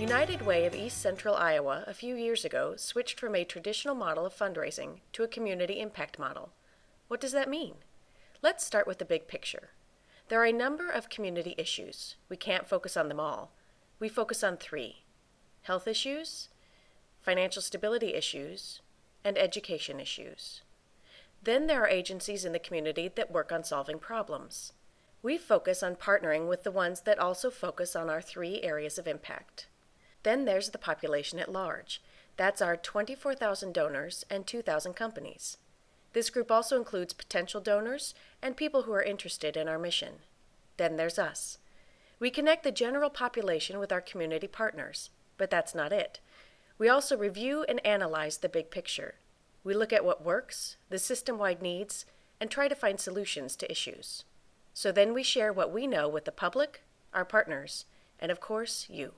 United Way of East Central Iowa a few years ago switched from a traditional model of fundraising to a community impact model. What does that mean? Let's start with the big picture. There are a number of community issues. We can't focus on them all. We focus on three health issues, financial stability issues, and education issues. Then there are agencies in the community that work on solving problems. We focus on partnering with the ones that also focus on our three areas of impact. Then there's the population at large. That's our 24,000 donors and 2,000 companies. This group also includes potential donors and people who are interested in our mission. Then there's us. We connect the general population with our community partners, but that's not it. We also review and analyze the big picture. We look at what works, the system wide needs, and try to find solutions to issues. So then we share what we know with the public, our partners, and of course, you.